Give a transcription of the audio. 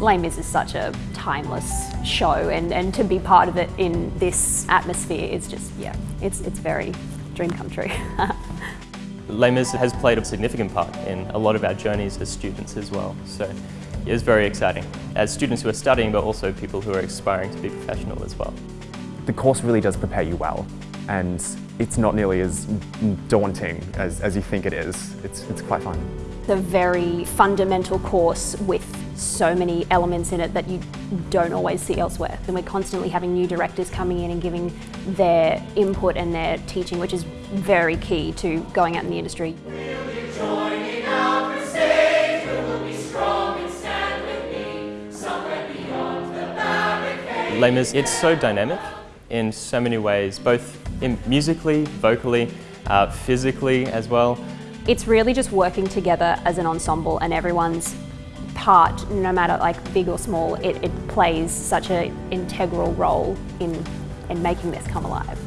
Les Mis is such a timeless show and, and to be part of it in this atmosphere is just, yeah, it's, it's very dream come true. Les Mis has played a significant part in a lot of our journeys as students as well. So it is very exciting as students who are studying but also people who are aspiring to be professional as well. The course really does prepare you well and it's not nearly as daunting as, as you think it is. It's, it's quite fun. The very fundamental course with so many elements in it that you don't always see elsewhere. And we're constantly having new directors coming in and giving their input and their teaching, which is very key to going out in the industry. Les it's so dynamic in so many ways, both musically, vocally, uh, physically as well. It's really just working together as an ensemble and everyone's part, no matter like big or small, it, it plays such an integral role in, in making this come alive.